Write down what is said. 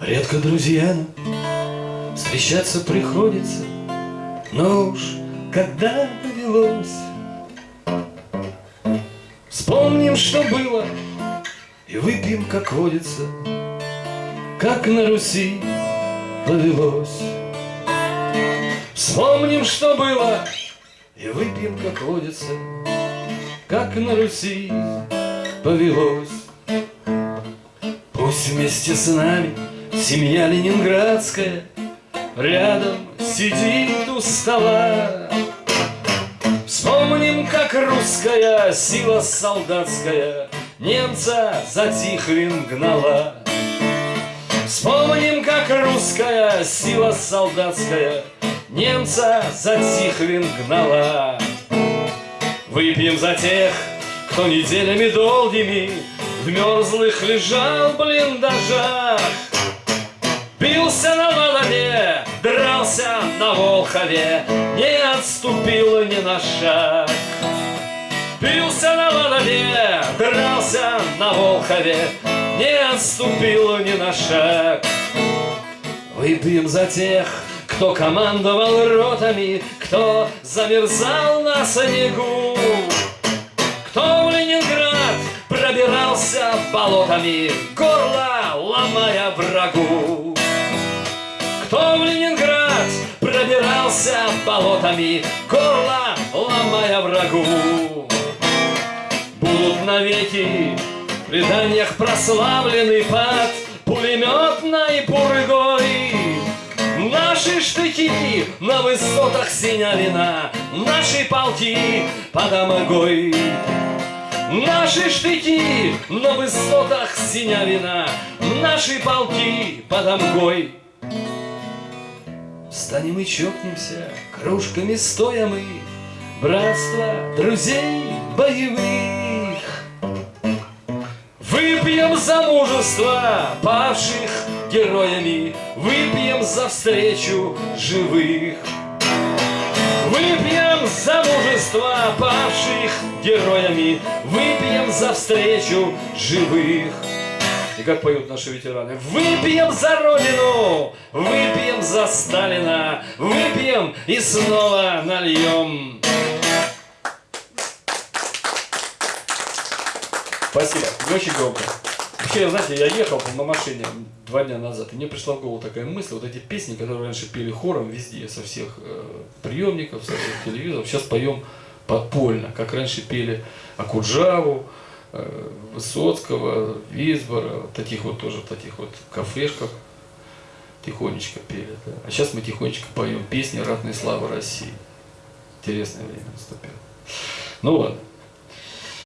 Редко друзья встречаться приходится, Но уж когда довелось, Вспомним, что было, и выпьем, как водится, Как на Руси повелось. Вспомним, что было, и выпьем, как водится, Как на Руси повелось. Пусть вместе с нами семья ленинградская Рядом сидит у стола. Вспомним, как русская сила солдатская Немца за Тихвин гнала. Вспомним, как русская сила солдатская Немца за Тихвин гнала. Выпьем за тех, кто неделями долгими В мерзлых лежал в блиндажах Бился на Волове, дрался на Волхове Не отступил ни на шаг. Бился на Волове, дрался на Волхове Не отступил ни на шаг. Выпьем за тех, кто командовал ротами, кто замерзал на снегу, кто в Ленинград пробирался болотами, горло ломая врагу. Пробирался болотами, горло ломая врагу. Будут навеки в преданиях прославлены под пулеметной пургой. Наши штыки на высотах Синявина, Наши полки под Амагой. Наши штыки на высотах Синявина, Наши полки под Амгой. Встанем и чокнемся, кружками стоя мы, Братство друзей боевых. Выпьем за мужество павших героями, Выпьем за встречу живых. Выпьем за мужество павших героями, Выпьем за встречу живых. И как поют наши ветераны. Выпьем за Родину, выпьем за Сталина, Выпьем и снова нальем. Спасибо, очень громко. Вообще, знаете, я ехал на машине два дня назад, и мне пришла в голову такая мысль, вот эти песни, которые раньше пели хором везде, со всех э, приемников, со всех телевизоров, сейчас поем подпольно, как раньше пели Акуджаву, Высоцкого, Висбора, таких вот тоже, таких вот кафешках тихонечко пели. Да? А сейчас мы тихонечко поем песни «Ратной славы России». Интересное время наступило. Ну ладно.